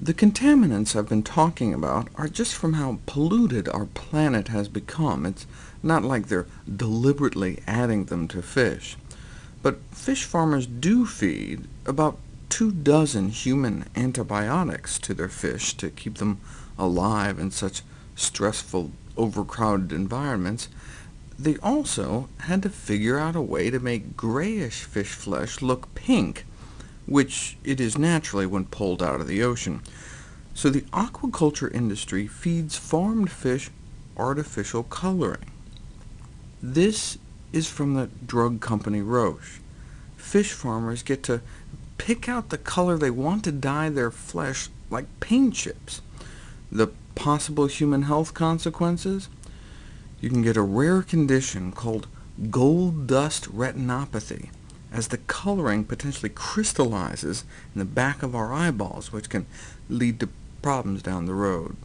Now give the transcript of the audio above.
The contaminants I've been talking about are just from how polluted our planet has become. It's not like they're deliberately adding them to fish. But fish farmers do feed about two dozen human antibiotics to their fish to keep them alive in such stressful, overcrowded environments. They also had to figure out a way to make grayish fish flesh look pink, which it is naturally when pulled out of the ocean. So the aquaculture industry feeds farmed fish artificial coloring. This is from the drug company Roche. Fish farmers get to pick out the color they want to dye their flesh like paint chips. The possible human health consequences? You can get a rare condition called gold dust retinopathy, as the coloring potentially crystallizes in the back of our eyeballs, which can lead to problems down the road.